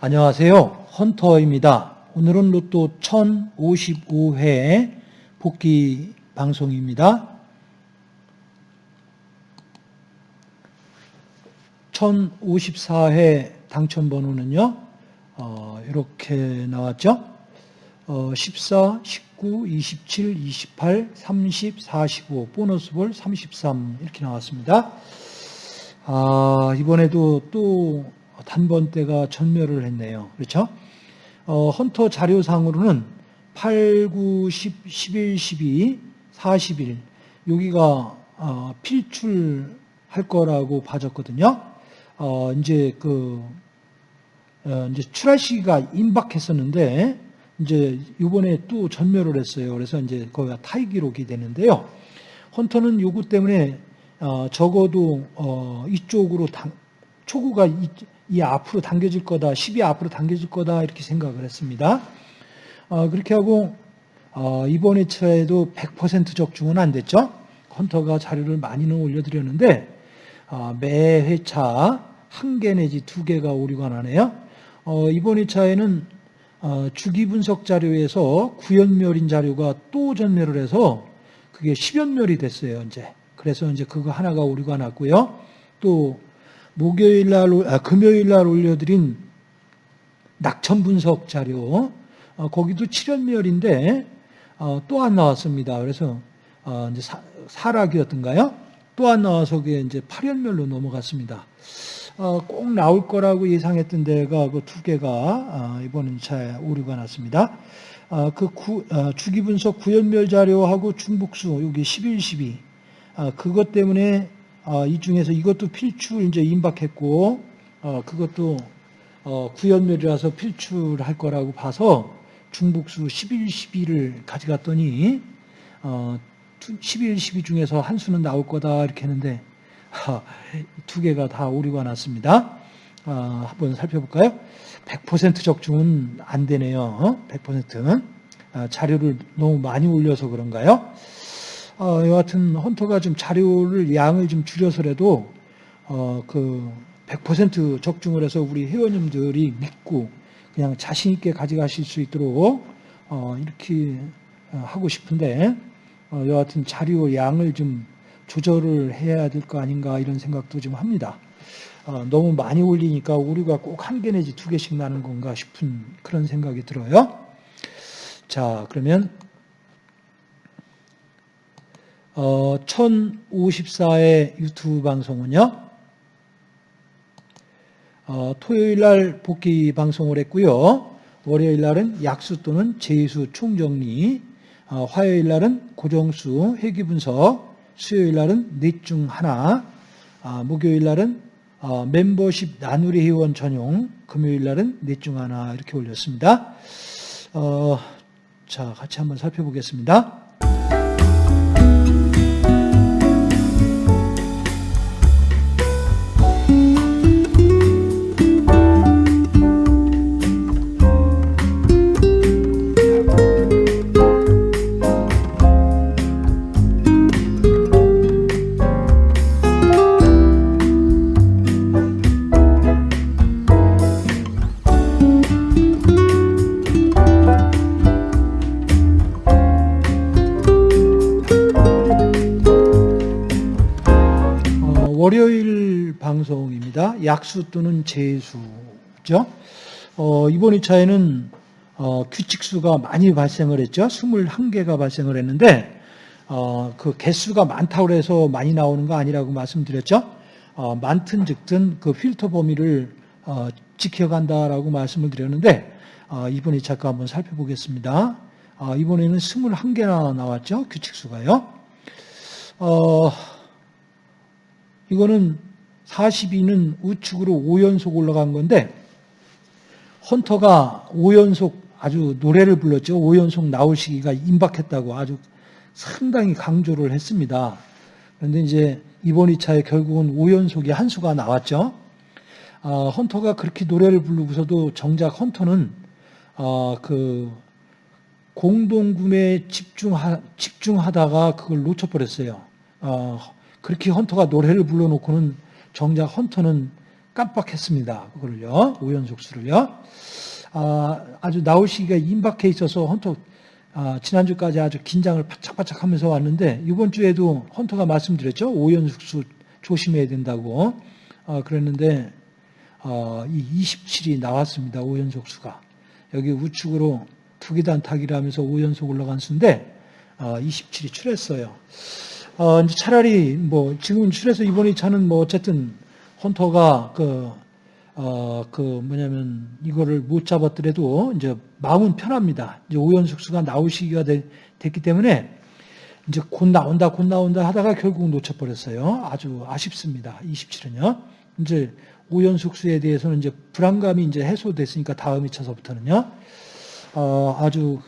안녕하세요. 헌터입니다. 오늘은 로또 1055회 복귀 방송입니다. 1054회 당첨 번호는요, 어, 이렇게 나왔죠. 어, 14, 19, 27, 28, 30, 45, 보너스 볼 33 이렇게 나왔습니다. 아, 이번에도 또 단번대가 전멸을 했네요. 그렇죠? 어, 헌터 자료상으로는 8, 9, 10, 11, 12, 41 여기가 어, 필출할 거라고 봐졌거든요. 어, 이제 그 어, 이제 출할 시기가 임박했었는데 이제 이번에 또 전멸을 했어요. 그래서 이제 거기가 타이 기록이 되는데요. 헌터는 요구 때문에 어, 적어도 어, 이쪽으로 당, 초구가 이, 이, 앞으로 당겨질 거다, 10이 앞으로 당겨질 거다 이렇게 생각을 했습니다. 어, 그렇게 하고 어, 이번 회차에도 100% 적중은 안 됐죠. 헌터가 자료를 많이는 올려드렸는데 어, 매 회차 한 개 내지 두 개가 오류가 나네요. 어, 이번 회차에는 어, 주기 분석 자료에서 구연멸인 자료가 또 전멸을 해서 그게 10연멸이 됐어요. 이제 그래서 이제 그거 하나가 오류가 났고요. 또 목요일 날, 아, 금요일 날 올려드린 낙천 분석 자료, 어, 거기도 7연멸인데, 어, 또 안 나왔습니다. 그래서, 어, 이제 사, 사락이었던가요? 또안 나와서 그게 이제 8연멸로 넘어갔습니다. 어, 꼭 나올 거라고 예상했던 데가 그 두 개가, 어, 이번 차에 오류가 났습니다. 어, 그 구, 주기 분석 구연멸 자료하고 중복수, 여기 11, 12, 그것 때문에 어, 이 중에서 이것도 필출 이제 임박했고 어, 그것도 어, 구연멸이라서 필출할 거라고 봐서 중복수 11, 12를 가져갔더니 11, 12 중에서 한 수는 나올 거다 이렇게 했는데 두 개가 다 오류가 났습니다. 한번 살펴볼까요? 100% 적중은 안 되네요. 100%는 자료를 너무 많이 올려서 그런가요? 어, 여하튼 헌터가 좀 자료를 양을 좀 줄여서라도 어, 그 100% 적중을 해서 우리 회원님들이 믿고 그냥 자신 있게 가져가실 수 있도록 어, 이렇게 어, 하고 싶은데 어, 여하튼 자료 양을 좀 조절을 해야 될 거 아닌가 이런 생각도 좀 합니다. 어, 너무 많이 올리니까 오류가 꼭 한 개 내지 두 개씩 나는 건가 싶은 그런 생각이 들어요. 자, 그러면 어, 1054의 유튜브 방송은요. 어, 토요일 날 복귀 방송을 했고요. 월요일 날은 약수 또는 제수 총정리, 어, 화요일 날은 고정수 회귀 분석, 수요일 날은 넷 중 하나, 아, 목요일 날은 어, 멤버십 나누리 회원 전용, 금요일 날은 넷 중 하나 이렇게 올렸습니다. 어, 자, 같이 한번 살펴보겠습니다. 약수 또는 재수죠. 어, 이번 2차에는 어, 규칙수가 많이 발생을 했죠. 21개가 발생을 했는데 어, 그 개수가 많다고 해서 많이 나오는 거 아니라고 말씀드렸죠. 어, 많든 적든 그 필터 범위를 어, 지켜간다라고 말씀을 드렸는데 어, 이번 2차 거 한번 살펴보겠습니다. 어, 이번에는 21개나 나왔죠. 규칙수가요. 어, 이거는 42는 우측으로 5연속 올라간 건데 헌터가 5연속 아주 노래를 불렀죠. 5연속 나올 시기가 임박했다고 아주 상당히 강조를 했습니다. 그런데 이제 이번 2차에 결국은 5연속이 한 수가 나왔죠. 어, 헌터가 그렇게 노래를 부르고서도 정작 헌터는 어, 그 공동구매에 집중하, 집중하다가 그걸 놓쳐버렸어요. 어, 그렇게 헌터가 노래를 불러놓고는 정작 헌터는 깜빡했습니다. 그거를요. 오연속수를요. 아, 아주 나오시기가 임박해 있어서 헌터 아, 지난주까지 아주 긴장을 바짝바짝 하면서 왔는데 이번 주에도 헌터가 말씀드렸죠. 오연숙수 조심해야 된다고 아, 그랬는데 아, 이 27이 나왔습니다. 오연속수가 여기 우측으로 투기단 타기를 하면서 5연속 올라간 수인데 아, 27이 출했어요. 어, 이제 차라리 뭐 지금 출해서 이번에 차는 뭐 어쨌든 헌터가 그, 어, 그 뭐냐면 이거를 못 잡았더라도 이제 마음은 편합니다. 이제 오연숙수가 나오시기가 되, 됐기 때문에 이제 곧 나온다, 곧 나온다 하다가 결국 놓쳐버렸어요. 아주 아쉽습니다. 27은요. 이제 오연숙수에 대해서는 이제 불안감이 이제 해소됐으니까 다음 2차서부터는요. 어, 아주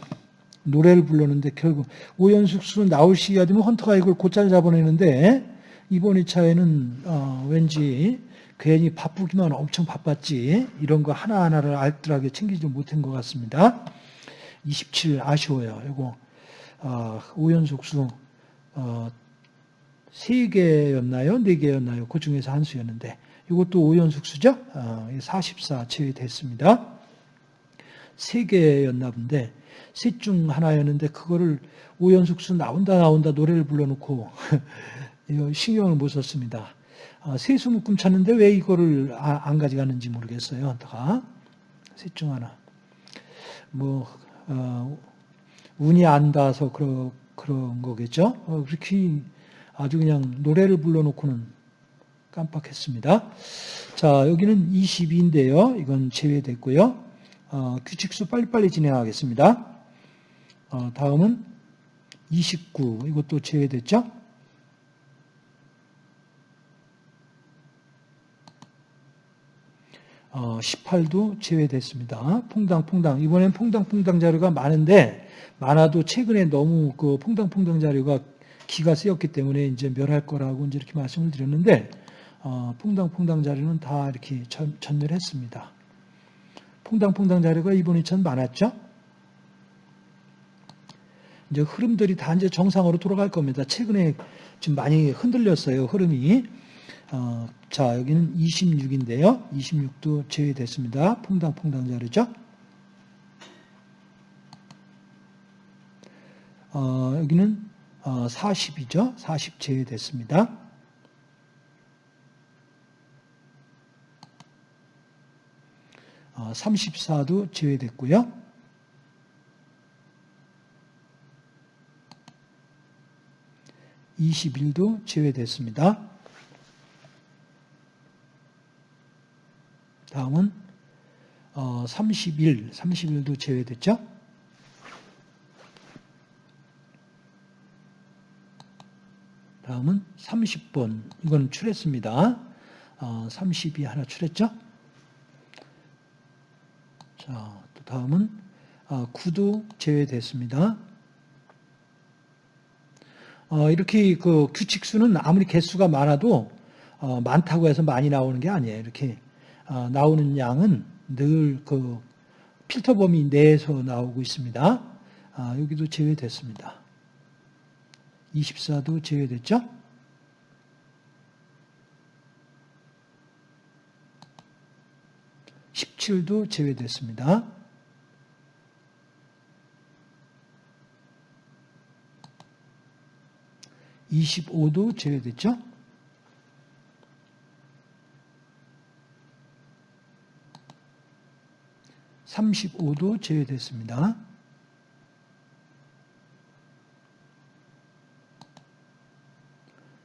노래를 불렀는데 결국 오연숙 수는 나올 시기가 되면 헌터가 이걸 곧잘 잡아내는데 이번 2차에는 어, 왠지 괜히 바쁘기만 엄청 바빴지 이런 거 하나하나를 알뜰하게 챙기지 못한 것 같습니다. 27 아쉬워요. 이거 어, 오연숙 수 어, 3개였나요? 4개였나요? 그 중에서 한 수였는데 이것도 오연숙수죠? 어, 44 제외됐습니다. 3개였나 본데 셋 중 하나였는데 그거를 오연숙수 나온다 나온다 노래를 불러놓고 신경을 못 썼습니다. 아, 세수 묶음 찾는데 왜 이거를 아, 안 가져가는지 모르겠어요. 헌터가 셋중 하나. 뭐 어, 운이 안 닿아서 그러, 그런 거겠죠. 어, 그렇게 아주 그냥 노래를 불러놓고는 깜빡했습니다. 자 여기는 22인데요. 이건 제외됐고요. 어, 규칙수 빨리빨리 진행하겠습니다. 어, 다음은 29 이것도 제외됐죠. 어, 18도 제외됐습니다. 퐁당퐁당 이번엔 퐁당퐁당 자료가 많은데 많아도 최근에 너무 그 퐁당퐁당 자료가 기가 쓰였기 때문에 이제 멸할 거라고 이제 이렇게 말씀을 드렸는데 어, 퐁당퐁당 자료는 다 이렇게 전, 전멸했습니다. 퐁당퐁당 자료가 이번 2천 많았죠? 이제 흐름들이 다 이제 정상으로 돌아갈 겁니다. 최근에 지금 많이 흔들렸어요, 흐름이. 어, 자, 여기는 26인데요. 26도 제외됐습니다. 퐁당퐁당 자료죠. 어, 여기는 어, 40이죠. 40 제외됐습니다. 34도 제외됐고요. (21도) 제외됐습니다. 다음은 어, 31, 31도 제외됐죠? 다음은 30번, 이건 출했습니다. 어, 30이 하나 출했죠? 자, 또 다음은 어, 9도 제외됐습니다. 어, 이렇게 그 규칙수는 아무리 개수가 많아도 어, 많다고 해서 많이 나오는 게 아니에요. 이렇게 어, 나오는 양은 늘 그 필터 범위 내에서 나오고 있습니다. 아, 여기도 제외됐습니다. 24도 제외됐죠? (17도) 제외됐습니다. (25도) 제외됐죠? 35도 제외됐습니다.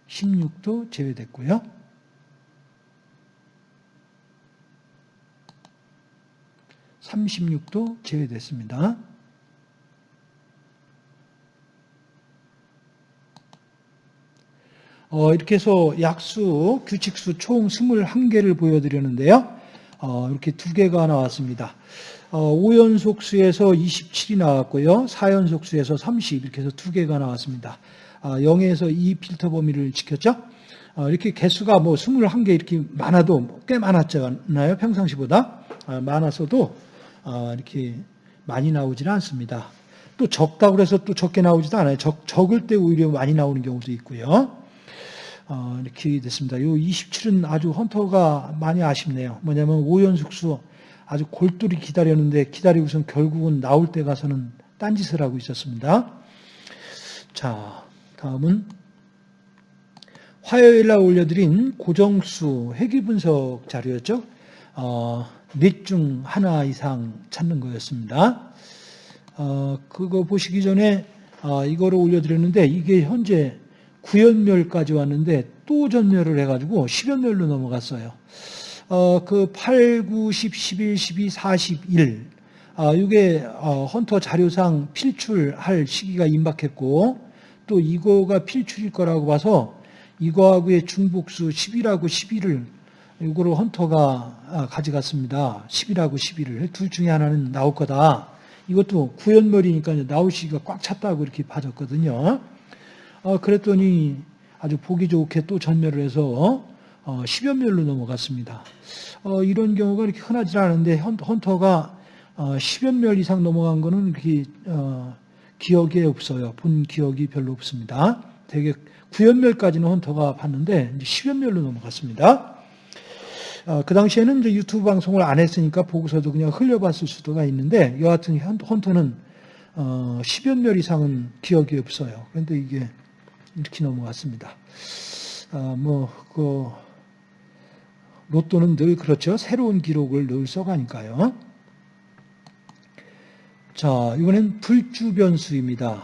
(16도) 제외됐고요. (36도) 제외됐습니다. 어, 이렇게 해서 약수, 규칙수 총 21개를 보여드렸는데요. 어, 이렇게 두 개가 나왔습니다. 어, 5연속 수에서 27이 나왔고요. 4연속 수에서 30 이렇게 해서 두 개가 나왔습니다. 아, 0에서 2 필터 범위를 지켰죠. 어, 이렇게 개수가 뭐 21개 이렇게 많아도 꽤 많았잖아요. 평상시보다. 아, 많았어도 어, 이렇게 많이 나오지는 않습니다. 또 적다고 해서 또 적게 나오지도 않아요. 적, 적을 때 오히려 많이 나오는 경우도 있고요. 어, 이렇게 됐습니다. 요 27은 아주 헌터가 많이 아쉽네요. 뭐냐면 오연숙수 아주 골똘히 기다렸는데 기다리고선 결국은 나올 때 가서는 딴짓을 하고 있었습니다. 자, 다음은 화요일 날 올려드린 고정수 회귀 분석 자료였죠. 어, 넷 중 하나 이상 찾는 거였습니다. 어, 그거 보시기 전에 어, 이거를 올려드렸는데 이게 현재 구연멸까지 왔는데 또 전멸을 해가지고 10연멸로 넘어갔어요. 어, 그 8, 9, 10, 11, 12, 41. 아, 이게 어, 헌터 자료상 필출할 시기가 임박했고 또 이거가 필출일 거라고 봐서 이거하고의 중복수 10이라고 11을 이거를 헌터가 아, 가져갔습니다. 10이라고 11을 둘 중에 하나는 나올 거다. 이것도 구연멸이니까 나올 시기가 꽉 찼다고 이렇게 봐줬거든요. 어, 그랬더니 아주 보기 좋게 또 전멸을 해서 어, 10연멸로 넘어갔습니다. 어, 이런 경우가 이렇게 흔하지 않은데 헌터가 어, 10연멸 이상 넘어간 거는 그렇게 어, 기억에 없어요. 본 기억이 별로 없습니다. 되게 9연멸까지는 헌터가 봤는데 이제 10연멸로 넘어갔습니다. 어, 그 당시에는 이제 유튜브 방송을 안 했으니까 보고서도 그냥 흘려봤을 수도가 있는데 여하튼 헌터는 어, 10연멸 이상은 기억이 없어요. 그런데 이게 이렇게 넘어갔습니다. 어, 뭐, 그, 로또는 늘 그렇죠. 새로운 기록을 늘 써가니까요. 자, 이번엔 불주 변수입니다.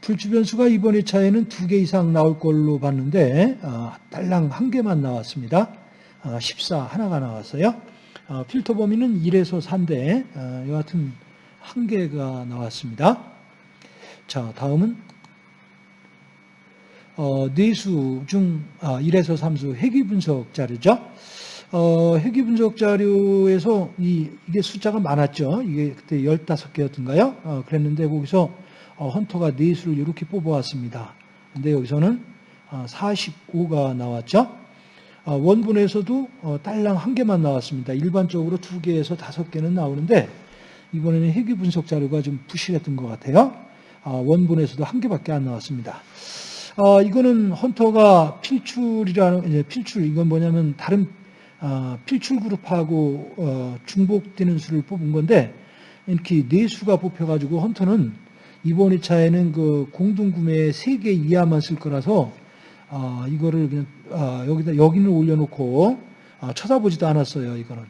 불주 변수가 이번 회차에는 두 개 이상 나올 걸로 봤는데, 어, 딸랑 한 개만 나왔습니다. 어, 14 하나가 나왔어요. 어, 필터 범위는 1에서 4인데, 어, 여하튼 한 개가 나왔습니다. 자, 다음은 어, 뇌수 중 아, 1에서 3수 회귀 분석 자료죠. 어, 회귀 분석 자료에서 이, 이게 숫자가 많았죠. 이게 그때 15개였던가요? 어, 그랬는데 거기서 어, 헌터가 뇌수를 이렇게 뽑아왔습니다. 근데 여기서는 어, 45가 나왔죠. 어, 원본에서도 어, 딸랑 한 개만 나왔습니다. 일반적으로 두 개에서 다섯 개는 나오는데 이번에는 회귀 분석 자료가 좀 부실했던 것 같아요. 어, 원본에서도 한 개밖에 안 나왔습니다. 어, 이거는 헌터가 필출이라는 필출 이건 뭐냐면 다른 어, 필출 그룹하고 어, 중복되는 수를 뽑은 건데 이렇게 네 수가 뽑혀가지고 헌터는 이번 2차에는 그 공동 구매에 3개 이하만 쓸 거라서 어, 이거를 그냥 어, 여기다 여기는 올려놓고 어, 쳐다보지도 않았어요. 이거는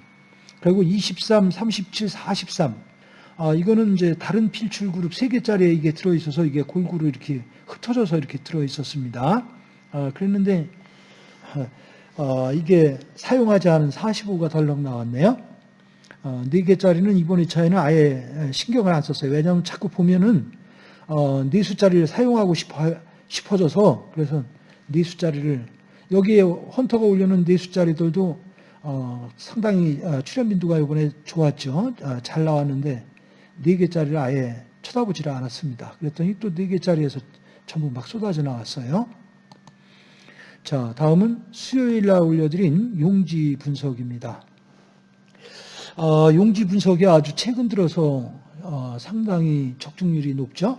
그리고 23, 37, 43 아, 이거는 이제 다른 필출 그룹 3개짜리에 이게 들어있어서 이게 골고루 이렇게 흩어져서 이렇게 들어있었습니다. 아, 그랬는데, 어, 이게 사용하지 않은 45가 덜렁 나왔네요. 어, 4개짜리는 이번 2차에는 아예 신경을 안 썼어요. 왜냐하면 자꾸 보면은, 어, 4수짜리를 사용하고 싶어, 싶어져서, 그래서 4수짜리를, 여기에 헌터가 올려놓은 4수짜리들도 어, 상당히 어, 출연 빈도가 이번에 좋았죠. 어, 잘 나왔는데, 네 개짜리를 아예 쳐다보지를 않았습니다. 그랬더니 또 네 개짜리에서 전부 막 쏟아져 나왔어요. 자, 다음은 수요일 날 올려드린 용지 분석입니다. 어, 용지 분석이 아주 최근 들어서 어, 상당히 적중률이 높죠.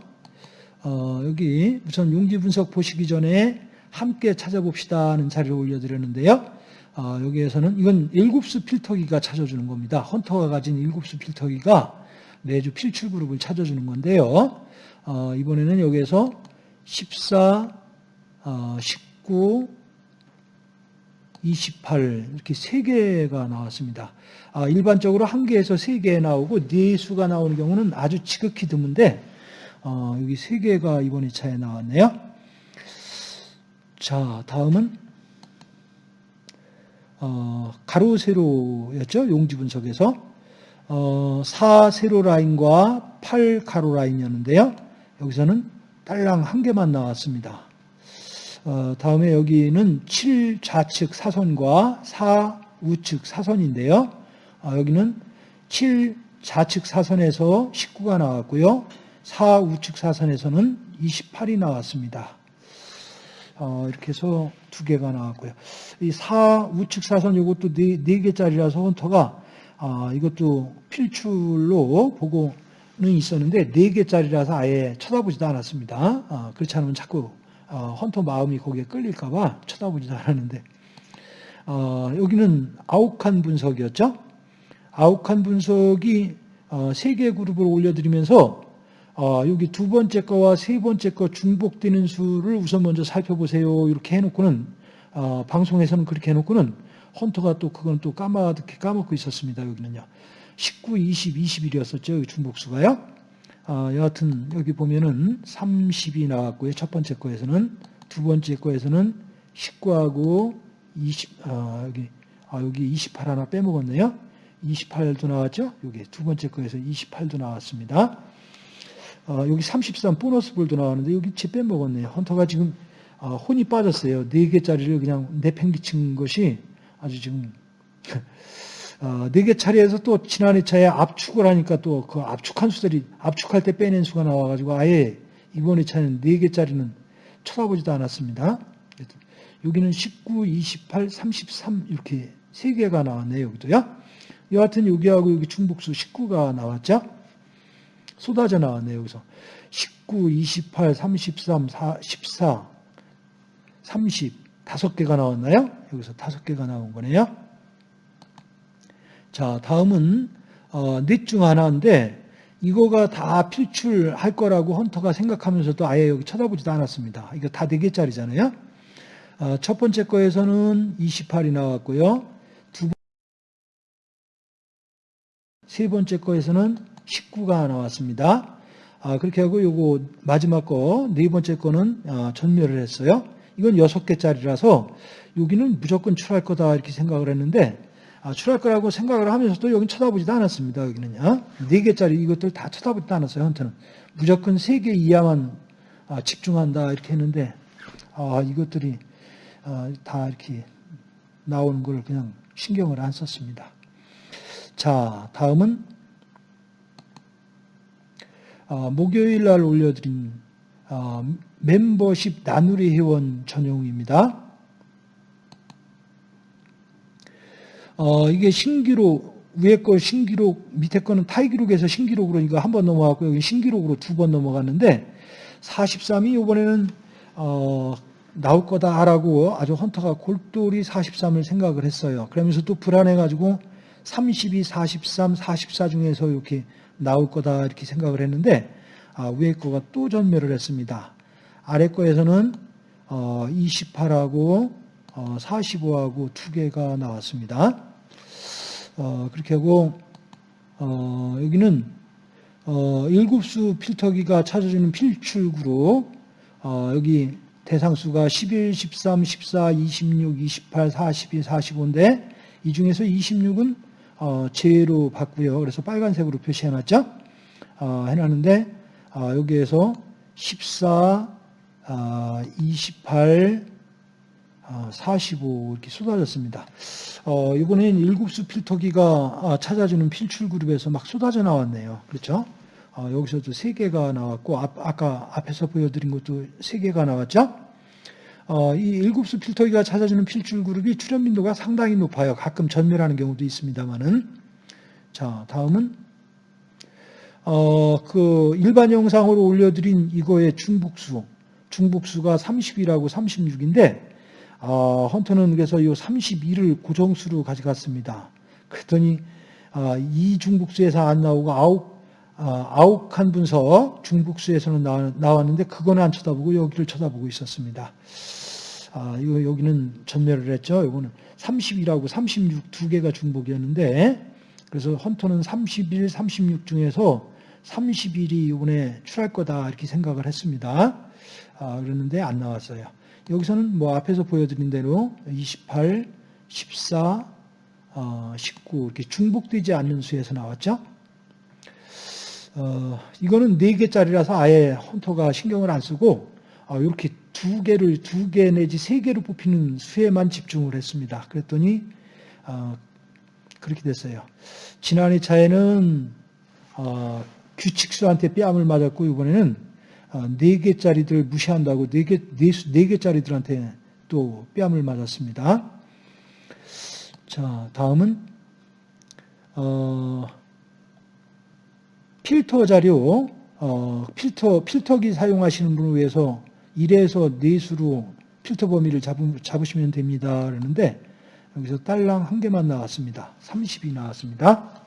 어, 여기 우선 용지 분석 보시기 전에 함께 찾아봅시다 하는 자료를 올려드렸는데요. 어, 여기에서는 이건 일곱수 필터기가 찾아주는 겁니다. 헌터가 가진 일곱수 필터기가 매주 필출 그룹을 찾아주는 건데요. 어, 이번에는 여기에서 14, 어, 19, 28 이렇게 세 개가 나왔습니다. 아, 일반적으로 한 개에서 세개 나오고 네 수가 나오는 경우는 아주 지극히 드문데 어, 여기 세 개가 이번 2차에 나왔네요. 자, 다음은 어, 가로 세로였죠. 용지 분석에서 어, 4 세로 라인과 8 가로 라인이었는데요. 여기서는 딸랑 한 개만 나왔습니다. 어, 다음에 여기는 7 좌측 사선과 4 우측 사선인데요. 어, 여기는 7 좌측 사선에서 19가 나왔고요. 4 우측 사선에서는 28이 나왔습니다. 어, 이렇게 해서 두 개가 나왔고요. 이 사, 우측 사선 이것도 네, 네 개짜리라서 헌터가, 아, 이것도 필출로 보고는 있었는데, 네 개짜리라서 아예 쳐다보지도 않았습니다. 아, 그렇지 않으면 자꾸, 어, 헌터 마음이 거기에 끌릴까봐 쳐다보지도 않았는데, 어, 여기는 아욱한 분석이었죠. 아욱한 분석이 어, 세개 그룹을 올려드리면서 어, 여기 두 번째 거와 세 번째 거 중복되는 수를 우선 먼저 살펴보세요. 이렇게 해놓고는 어, 방송에서는 그렇게 해놓고는 헌터가 또 그건 또 까마득히 까먹고 있었습니다. 여기는요. 19, 20, 21이었었죠. 여기 중복수가요. 어, 여하튼 여기 보면은 30이 나왔고요. 첫 번째 거에서는 두 번째 거에서는 19하고 20, 아, 여기 아, 여기 28 하나 빼먹었네요. 28도 나왔죠. 여기 두 번째 거에서 28도 나왔습니다. 어, 여기 33 보너스 볼도 나왔는데 여기 제 빼먹었네요. 헌터가 지금 어, 혼이 빠졌어요. 4개짜리를 그냥 내팽개친 것이 아주 지금 어, 4개 차례에서 또 지난해 차에 압축을 하니까 또 그 압축한 수들이 압축할 때 빼낸 수가 나와가지고 아예 이번에 차는 4개짜리는 쳐다보지도 않았습니다. 여기는 19, 28, 33 이렇게 3개가 나왔네요. 여기도요. 여하튼 여기하고 여기 중복수 19가 나왔죠. 쏟아져 나왔네요. 여기서 19, 28, 33, 4, 14, 30 다섯 개가 나왔나요? 여기서 다섯 개가 나온 거네요. 자, 다음은 어, 넷중 하나인데 이거가 다 필출할 거라고 헌터가 생각하면서도 아예 여기 쳐다보지도 않았습니다. 이거 다 4개짜리잖아요. 어, 첫 번째 거에서는 28이 나왔고요. 두 번, 세 번째 거에서는 19가 나왔습니다. 아, 그렇게 하고 요거 마지막 거, 네 번째 거는 아, 전멸을 했어요. 이건 여섯 개짜리라서 여기는 무조건 출할 거다 이렇게 생각을 했는데 아, 출할 거라고 생각을 하면서도 여기 쳐다보지도 않았습니다. 여기는요. 네 개짜리 이것들 다 쳐다보지도 않았어요. 헌터는 무조건 세개 이하만 아, 집중한다 이렇게 했는데 아, 이것들이 아, 다 이렇게 나오는 걸 그냥 신경을 안 썼습니다. 자, 다음은 어, 목요일 날 올려드린 어, 멤버십 나누리 회원 전용입니다. 어, 이게 신기록 위에 거 신기록 밑에 거는 타이기록에서 신기록으로 이거 한 번 넘어갔고 여기 신기록으로 두 번 넘어갔는데 43이 이번에는 어, 나올 거다라고 아주 헌터가 골똘히 43을 생각을 했어요. 그러면서 또 불안해가지고 32, 43, 44 중에서 이렇게 나올 거다 이렇게 생각을 했는데 아, 위에 거가 또 전멸을 했습니다. 아래 거에서는 어, 28하고 어, 45하고 두 개가 나왔습니다. 어, 그렇게 하고 어, 여기는 어, 일곱수 필터기가 찾아주는 필출 그룹 어, 여기 대상수가 11, 13, 14, 26, 28, 42, 45인데 이 중에서 26은 어, 제로 봤고요. 그래서 빨간색으로 표시해놨죠. 어, 해놨는데 어, 여기에서 14, 28, 45 이렇게 쏟아졌습니다. 어, 이번엔 일곱수 필터기가 아, 찾아주는 필출 그룹에서 막 쏟아져 나왔네요. 그렇죠? 어, 여기서도 세 개가 나왔고 앞, 아까 앞에서 보여드린 것도 세 개가 나왔죠. 어, 이 일곱수 필터기가 찾아주는 필출 그룹이 출현 빈도가 상당히 높아요. 가끔 전멸하는 경우도 있습니다만은. 자, 다음은 어, 그 일반 영상으로 올려드린 이거의 중복수, 중복수가 30이라고 36인데 어, 헌터는 그래서 이 32를 고정수로 가져갔습니다. 그랬더니 어, 이 중복수에서 안 나오고 아홉 어, 아홉 칸 분석 중복수에서는 나, 나왔는데 그거는 안 쳐다보고 여기를 쳐다보고 있었습니다. 아, 이거 여기는 전멸을 했죠. 이거는 30이라고 36 두 개가 중복이었는데 그래서 헌터는 31, 36 중에서 31이 이번에 출할 거다 이렇게 생각을 했습니다. 아, 그랬는데 안 나왔어요. 여기서는 뭐 앞에서 보여드린 대로 28, 14, 어, 19 이렇게 중복되지 않는 수에서 나왔죠. 어, 이거는 4개짜리라서 아예 헌터가 신경을 안 쓰고 어, 이렇게 두 개를 두 개 내지 세 개로 뽑히는 수에만 집중을 했습니다. 그랬더니 어, 그렇게 됐어요. 지난해 차에는 어, 규칙수한테 뺨을 맞았고 이번에는 어, 4개짜리들 무시한다고 4개, 4개짜리들한테 또 뺨을 맞았습니다. 자, 다음은 어, 필터 자료, 어, 필터, 필터기 사용하시는 분을 위해서 1에서 4수로 필터 범위를 잡, 잡으 시면 됩니다. 그러는데 여기서 딸랑 한 개만 나왔습니다. 30이 나왔습니다.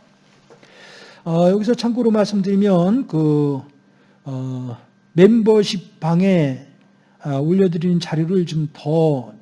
어, 여기서 참고로 말씀드리면 그 어, 멤버십 방에 어, 올려드리는 자료를 좀더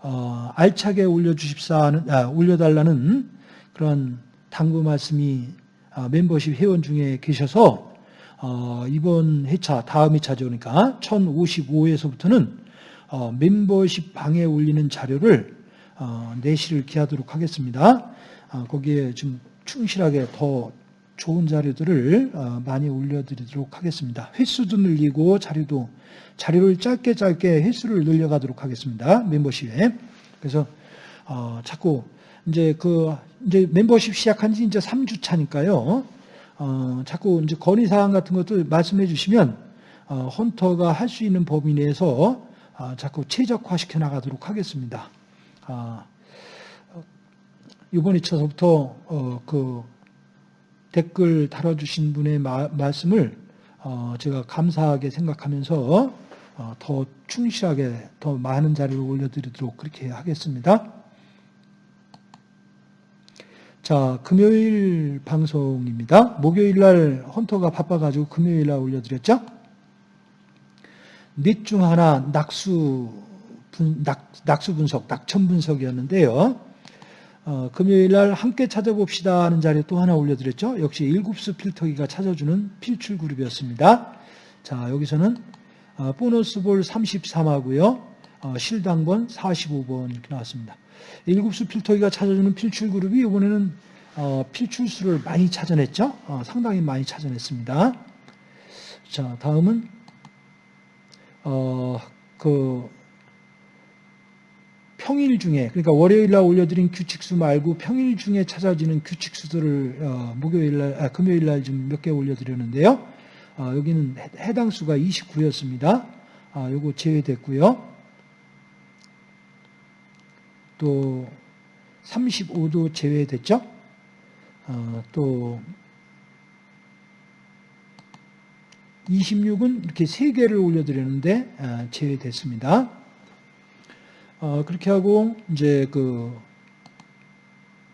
어, 알차게 올려주십사 아, 올려달라는 그런 당부 말씀이 아, 멤버십 회원 중에 계셔서 어, 이번 회차 다음 회차죠 그러니까 1055에서부터는 어, 멤버십 방에 올리는 자료를 어, 내실을 기하도록 하겠습니다. 어, 거기에 좀 충실하게 더 좋은 자료들을 어, 많이 올려드리도록 하겠습니다. 횟수도 늘리고 자료도 자료를 짧게 짧게 횟수를 늘려가도록 하겠습니다. 멤버십에. 그래서 어, 자꾸 이제 그 이제 멤버십 시작한 지 이제 3주 차니까요. 어, 자꾸 이제 건의 사항 같은 것도 말씀해 주시면 어, 헌터가 할 수 있는 범위 내에서 어, 자꾸 최적화시켜 나가도록 하겠습니다. 아, 이번 2차서부터 어, 그 댓글 달아주신 분의 마, 말씀을 어, 제가 감사하게 생각하면서 어, 더 충실하게 더 많은 자료를 올려드리도록 그렇게 하겠습니다. 자, 금요일 방송입니다. 목요일 날 헌터가 바빠가지고 금요일 날 올려드렸죠? 넷 중 하나 낙수, 분, 낙, 낙수 분석, 낙천 분석이었는데요. 어, 금요일 날 함께 찾아봅시다 하는 자료 또 하나 올려드렸죠. 역시 일곱수 필터기가 찾아주는 필출 그룹이었습니다. 자, 여기서는 어, 보너스 볼 33하고요. 어, 실당번 45번 이렇게 나왔습니다. 일곱수 필터기가 찾아주는 필출 그룹이 이번에는 어, 필출수를 많이 찾아냈죠. 상당히 많이 찾아냈습니다. 자, 다음은 그 평일 중에 그러니까 월요일 날 올려드린 규칙수 말고 평일 중에 찾아지는 규칙수들을 목요일 날, 아, 금요일 날 좀 몇 개 올려드렸는데요. 아, 여기는 해당 수가 29였습니다. 아, 요거 제외됐고요. 또 35도 제외됐죠. 아, 또 26은 이렇게 3개를 올려드렸는데 아, 제외됐습니다. 어, 그렇게 하고 이제 그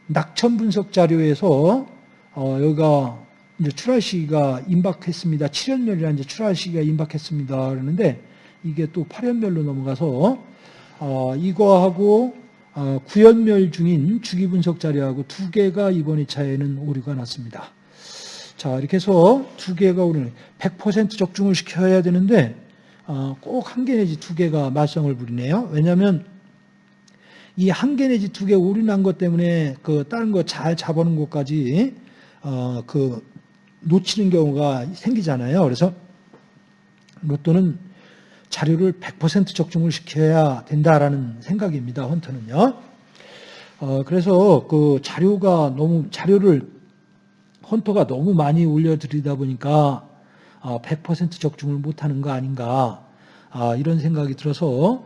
낙천 분석 자료에서 어, 여기가 이제 출하 시기가 임박했습니다. 7연멸이라 이제 출하 시기가 임박했습니다. 그러는데 이게 또 8연멸로 넘어가서 어, 이거하고 어, 9연멸 중인 주기 분석 자료하고 두 개가 이번 2차에는 오류가 났습니다. 자 이렇게 해서 두 개가 오늘 100% 적중을 시켜야 되는데 어, 꼭한 개 내지 두 개가 말썽을 부리네요. 왜냐하면 이 한 개 내지 두 개 오류 난 것 때문에 그 다른 거 잘 잡아놓은 것까지 어, 그 놓치는 경우가 생기잖아요. 그래서 로또는 자료를 100% 적중을 시켜야 된다라는 생각입니다. 헌터는요. 어, 그래서 그 자료가 너무 자료를 헌터가 너무 많이 올려드리다 보니까 어, 100% 적중을 못하는 거 아닌가 아, 이런 생각이 들어서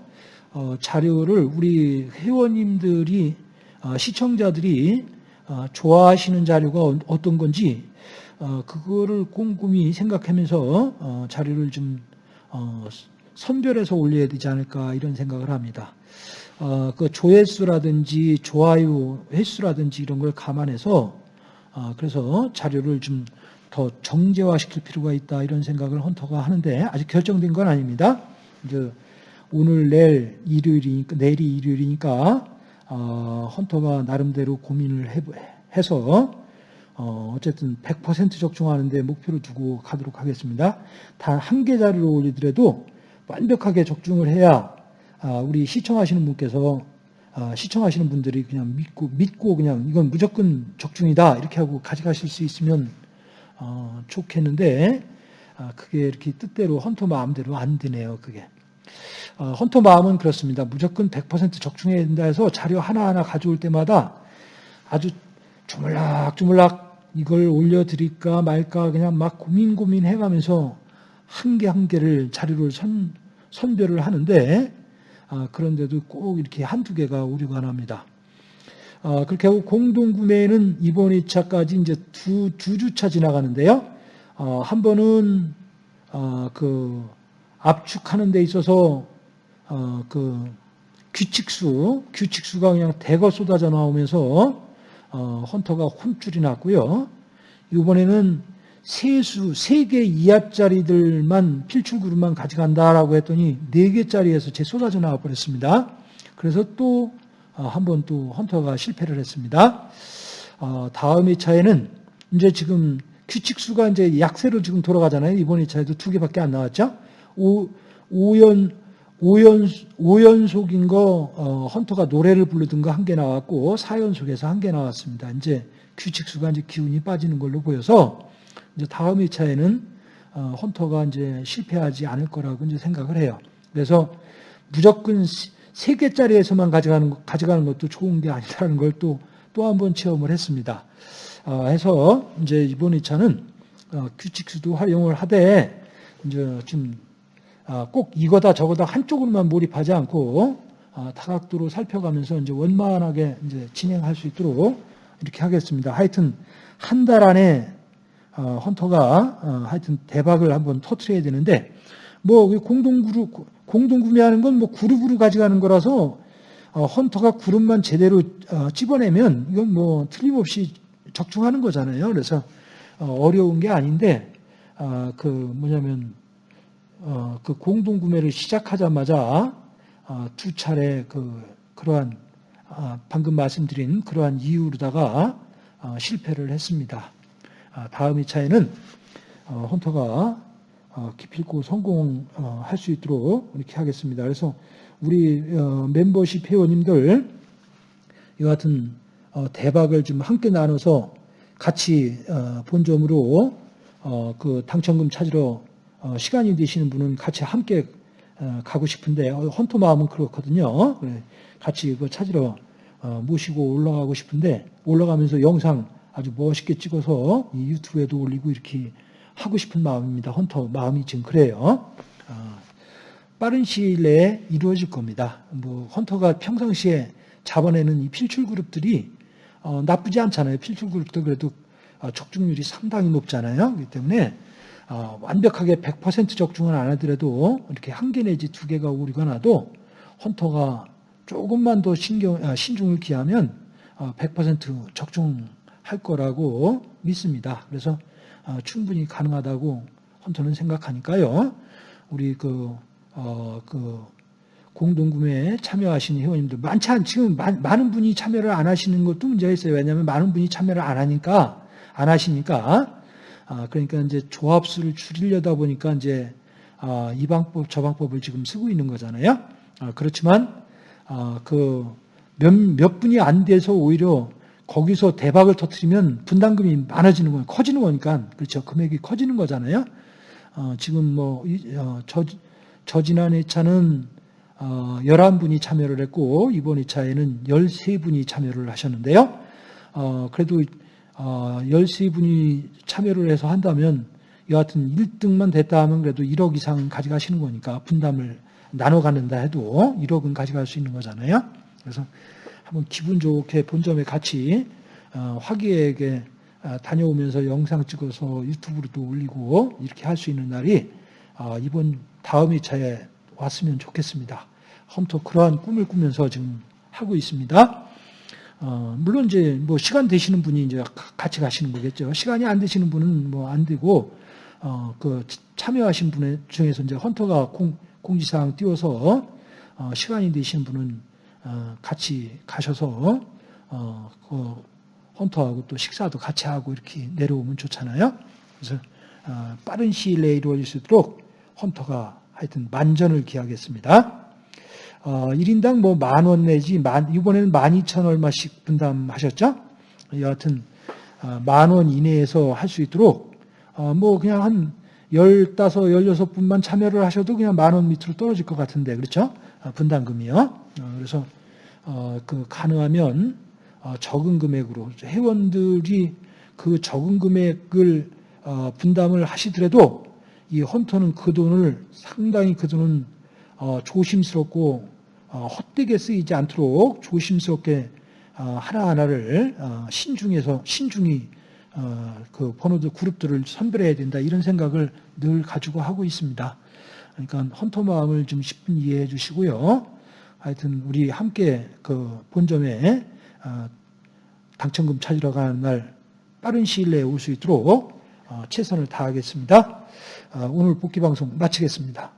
어, 자료를 우리 회원님들이 어, 시청자들이 어, 좋아하시는 자료가 어떤 건지 어, 그거를 꼼꼼히 생각하면서 어, 자료를 좀 어, 선별해서 올려야 되지 않을까 이런 생각을 합니다. 어, 그 조회수라든지 좋아요 횟수라든지 이런 걸 감안해서 어, 그래서 자료를 좀 더 정제화시킬 필요가 있다 이런 생각을 헌터가 하는데 아직 결정된 건 아닙니다. 이제 오늘 내일 일요일이니까 내일이 일요일이니까 어, 헌터가 나름대로 고민을 해, 해서 어, 어쨌든 100% 적중하는데 목표를 두고 가도록 하겠습니다. 단 한 개 자료를 올리더라도 완벽하게 적중을 해야 아, 우리 시청하시는 분께서 아, 시청하시는 분들이 그냥 믿고 믿고 그냥 이건 무조건 적중이다 이렇게 하고 가져가실 수 있으면 어, 좋겠는데 아, 그게 이렇게 뜻대로 헌터 마음대로 안 되네요. 그게 어, 헌터 마음은 그렇습니다. 무조건 100% 적중해야 된다 해서 자료 하나하나 가져올 때마다 아주 주물락주물락 이걸 올려드릴까 말까 그냥 막 고민 고민 해가면서 한 개 한 개를 자료를 선, 선별을 하는데 아, 그런데도 꼭 이렇게 한두 개가 오류가 납니다. 아, 그렇게 하고 공동구매는 이번 2차까지 이제 두, 두 주차 지나가는데요. 어, 한 번은 어, 그 압축하는 데 있어서 어, 그 규칙수, 규칙수가 그냥 대거 쏟아져 나오면서 어, 헌터가 혼쭐이 났고요. 이번에는 세수, 세개 이하짜리들만 필출 그룹만 가져간다라고 했더니 네 개짜리에서 제 쏟아져 나와 버렸습니다. 그래서 또 한 번 또 헌터가 실패를 했습니다. 어, 다음 2차에는 이제 지금 규칙수가 이제 약세로 지금 돌아가잖아요. 이번 2차에도 두 개밖에 안 나왔죠. 오, 5연, 5연, 5연속인 거, 어, 헌터가 노래를 부르던 거한개 나왔고, 4연속에서 한 개 나왔습니다. 이제 규칙수가 이제 기운이 빠지는 걸로 보여서, 이제 다음 2차에는, 어, 헌터가 이제 실패하지 않을 거라고 이제 생각을 해요. 그래서 무조건 세 개짜리에서만 가져가는, 것- 가져가는 것도 좋은 게 아니라는 걸 또, 또 한 번 체험을 했습니다. 어, 해서 이제 이번 2차는 어, 규칙수도 활용을 하되, 이제 좀 아, 꼭 이거다 저거다 한쪽으로만 몰입하지 않고 아, 다각도로 살펴가면서 이제 원만하게 이제 진행할 수 있도록 이렇게 하겠습니다. 하여튼 한 달 안에 어, 헌터가 어, 하여튼 대박을 한번 터트려야 되는데 뭐 공동 그룹 공동 구매하는 건 뭐 그룹으로 가져가는 거라서 어, 헌터가 그룹만 제대로 어, 집어내면 이건 뭐 틀림없이 적중하는 거잖아요. 그래서 어, 어려운 게 아닌데 아, 그 뭐냐면 어, 그 공동 구매를 시작하자마자 어, 두 차례 그 그러한 아, 방금 말씀드린 그러한 이유로다가 어, 실패를 했습니다. 아, 다음 2차에는 어, 헌터가 어, 기필코 성공할 수 있도록 이렇게 하겠습니다. 그래서 우리 어, 멤버십 회원님들 어, 대박을 좀 함께 나눠서 같이 어, 본점으로 어, 그 당첨금 찾으러 어, 시간이 되시는 분은 같이 함께 어, 가고 싶은데 어, 헌터 마음은 그렇거든요. 그래, 같이 그 찾으러 어, 모시고 올라가고 싶은데 올라가면서 영상 아주 멋있게 찍어서 이 유튜브에도 올리고 이렇게 하고 싶은 마음입니다. 헌터 마음이 지금 그래요. 어, 빠른 시일 내에 이루어질 겁니다. 뭐 헌터가 평상시에 잡아내는 이 필출 그룹들이 어, 나쁘지 않잖아요. 필출 그룹도 그래도 어, 적중률이 상당히 높잖아요. 그렇기 때문에 어, 완벽하게 100% 적중은 안 하더라도 이렇게 한 개 내지 두 개가 오류가 나도 헌터가 조금만 더 신경, 아, 신중을 기하면 어, 100% 적중 할 거라고 믿습니다. 그래서 어, 충분히 가능하다고 헌터는 생각하니까요. 우리 그, 어, 그 공동구매에 참여하시는 회원님들 많지 않 지금 많- 많은 분이 참여를 안 하시는 것도 문제가 있어요. 왜냐하면 많은 분이 참여를 안 하니까 안 하시니까 아, 그러니까 이제 조합수를 줄이려다 보니까 이제 아, 이 방법 저 방법을 지금 쓰고 있는 거잖아요. 아, 그렇지만 아, 그몇 몇 분이 안 돼서 오히려 거기서 대박을 터트리면 분담금이 많아지는 거예요. 커지는 거니까 그렇죠. 금액이 커지는 거잖아요. 어, 지금 뭐 어, 저, 저 지난 2차는 어, 11분이 참여를 했고 이번 2차에는 13분이 참여를 하셨는데요. 어, 그래도 어, 13분이 참여를 해서 한다면 여하튼 1등만 됐다 하면 그래도 1억 이상 가져가시는 거니까 분담을 나눠 갖는다 해도 1억은 가져갈 수 있는 거잖아요. 그래서 한번 기분 좋게 본점에 같이 어, 화기애애하게 어, 다녀오면서 영상 찍어서 유튜브로도 올리고 이렇게 할 수 있는 날이 어, 이번 다음 2차에 왔으면 좋겠습니다. 험터 그러한 꿈을 꾸면서 지금 하고 있습니다. 어, 물론 이제 뭐 시간 되시는 분이 이제 가- 같이 가시는 거겠죠. 시간이 안 되시는 분은 뭐 안 되고 어, 그 참여하신 분 중에서 이제 헌터가 공, 공지사항 띄워서 어, 시간이 되시는 분은 어, 같이 가셔서 어, 그 헌터하고 또 식사도 같이 하고 이렇게 내려오면 좋잖아요. 그래서 어, 빠른 시일 내에 이루어질 수 있도록 헌터가 하여튼 만전을 기하겠습니다. 어, 1인당 뭐 만 원 내지 만, 이번에는 만 이천 얼마씩 분담하셨죠? 여하튼 어, 만원 이내에서 할 수 있도록 어, 뭐 그냥 한 열다섯, 열여섯 분만 참여를 하셔도 그냥 만 원 밑으로 떨어질 것 같은데 그렇죠? 어, 분담금이요. 어, 그래서 어, 그 가능하면 어, 적은 금액으로 회원들이 그 적은 금액을 어, 분담을 하시더라도 이 헌터는 그 돈을 상당히 그 돈은 어, 조심스럽고 어, 헛되게 쓰이지 않도록 조심스럽게 어, 하나하나를 어, 신중해서 신중히 어, 그 번호들 그룹들을 선별해야 된다 이런 생각을 늘 가지고 하고 있습니다. 그러니까 헌터 마음을 좀 10분 이해해 주시고요. 하여튼 우리 함께 그 본점에 어, 당첨금 찾으러 가는 날 빠른 시일 내에 올 수 있도록 어, 최선을 다하겠습니다. 어, 오늘 복귀 방송 마치겠습니다.